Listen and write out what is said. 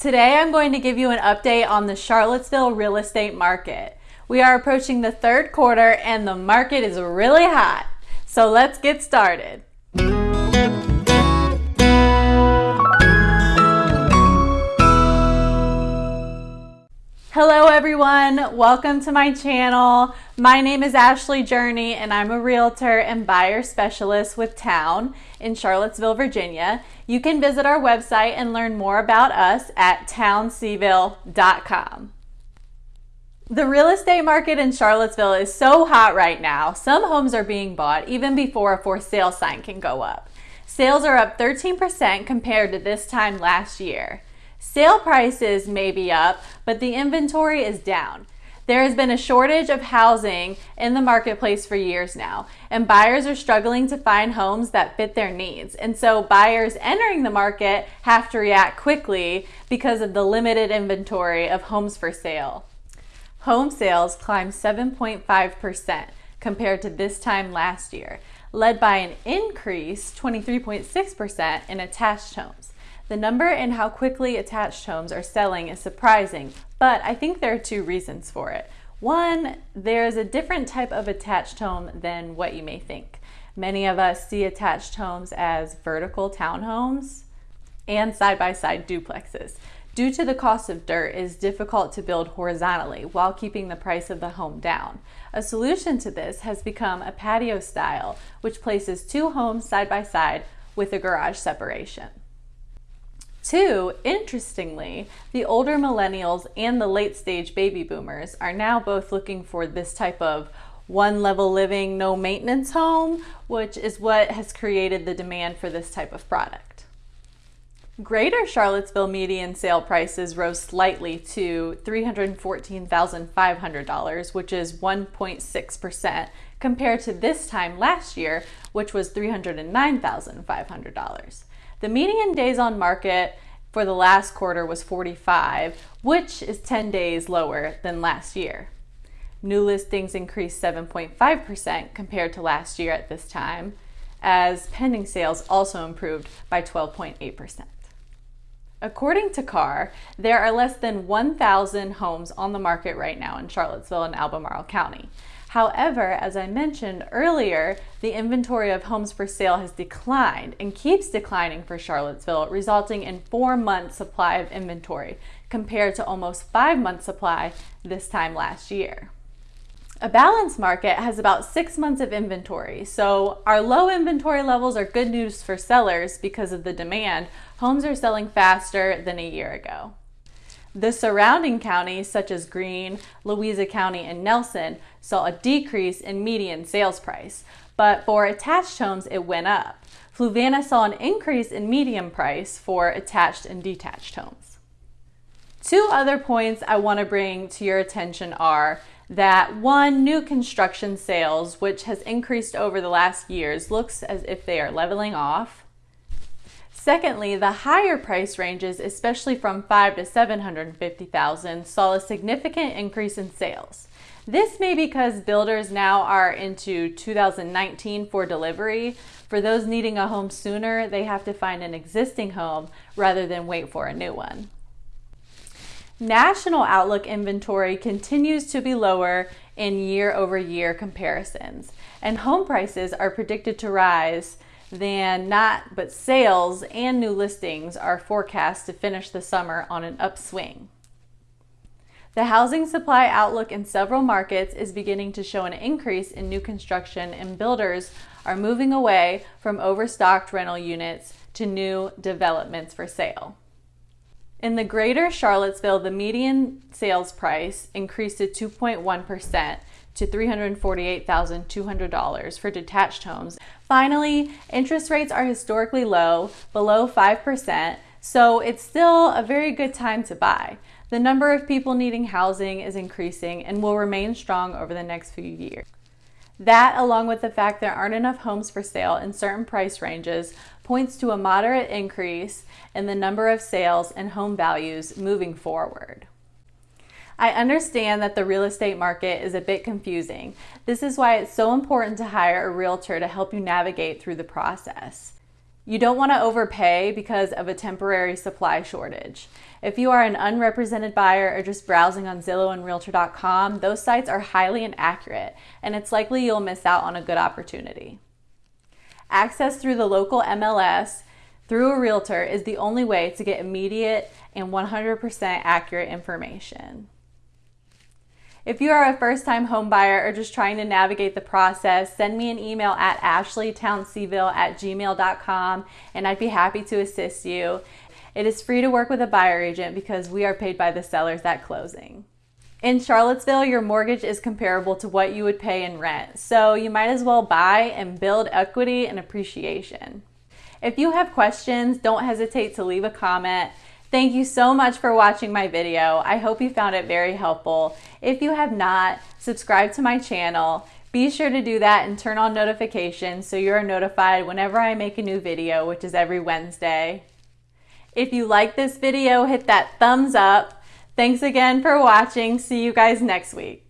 Today I'm going to give you an update on the Charlottesville real estate market. We are approaching the third quarter and the market is really hot. So let's get started. Everyone, welcome to my channel. My name is Ashley Journey and I'm a realtor and buyer specialist with Town in Charlottesville, Virginia. You can visit our website and learn more about us at townseville.com. The real estate market in Charlottesville is so hot right now. Some homes are being bought even before a for sale sign can go up. Sales are up 13% compared to this time last year. Sale prices may be up, but the inventory is down. There has been a shortage of housing in the marketplace for years now, and buyers are struggling to find homes that fit their needs. And so buyers entering the market have to react quickly because of the limited inventory of homes for sale. Home sales climbed 7.5% compared to this time last year, led by an increase 23.6% in attached homes. The number and how quickly attached homes are selling is surprising, but I think there are two reasons for it. One, there's a different type of attached home than what you may think. Many of us see attached homes as vertical townhomes and side-by-side duplexes. Due to the cost of dirt, it is difficult to build horizontally while keeping the price of the home down. A solution to this has become a patio style, which places two homes side by side with a garage separation. Two, interestingly, the older millennials and the late stage baby boomers are now both looking for this type of one level living, no maintenance home, which is what has created the demand for this type of product. Greater Charlottesville median sale prices rose slightly to $314,500, which is 1.6% compared to this time last year, which was $309,500. The median days on market for the last quarter was 45, which is 10 days lower than last year. New listings increased 7.5% compared to last year at this time, as pending sales also improved by 12.8%. According to CAR, there are less than 1,000 homes on the market right now in Charlottesville and Albemarle County. However, as I mentioned earlier, the inventory of homes for sale has declined and keeps declining for Charlottesville, resulting in four months supply of inventory compared to almost five months supply this time last year. A balanced market has about six months of inventory, so our low inventory levels are good news for sellers because of the demand. Homes are selling faster than a year ago. The surrounding counties, such as Greene, Louisa County, and Nelson, saw a decrease in median sales price, but for attached homes, it went up. Fluvanna saw an increase in median price for attached and detached homes. Two other points I want to bring to your attention are that one, new construction sales, which has increased over the last years, looks as if they are leveling off. Secondly, the higher price ranges, especially from 5 to 750,000, saw a significant increase in sales. This may be because builders now are into 2019 for delivery. For those needing a home sooner, they have to find an existing home rather than wait for a new one. National Outlook inventory continues to be lower in year over year comparisons, and home prices are predicted to rise than not, but sales and new listings are forecast to finish the summer on an upswing. The housing supply outlook in several markets is beginning to show an increase in new construction and builders are moving away from overstocked rental units to new developments for sale. In the greater Charlottesville, the median sales price increased to 2.1% to $348,200 for detached homes. Finally, interest rates are historically low, below 5%, so it's still a very good time to buy. The number of people needing housing is increasing and will remain strong over the next few years. That, along with the fact there aren't enough homes for sale in certain price ranges, points to a moderate increase in the number of sales and home values moving forward. I understand that the real estate market is a bit confusing. This is why it's so important to hire a realtor to help you navigate through the process. You don't want to overpay because of a temporary supply shortage. If you are an unrepresented buyer or just browsing on Zillow and Realtor.com, those sites are highly inaccurate and it's likely you'll miss out on a good opportunity. Access through the local MLS through a realtor is the only way to get immediate and 100% accurate information. If you are a first time homebuyer or just trying to navigate the process, send me an email at ashleytownseville at gmail.com and I'd be happy to assist you. It is free to work with a buyer agent because we are paid by the sellers at closing. In Charlottesville, your mortgage is comparable to what you would pay in rent, so you might as well buy and build equity and appreciation. If you have questions, don't hesitate to leave a comment. Thank you so much for watching my video. I hope you found it very helpful. If you have not, subscribe to my channel. Be sure to do that and turn on notifications so you're notified whenever I make a new video, which is every Wednesday. If you like this video, hit that thumbs up. Thanks again for watching. See you guys next week.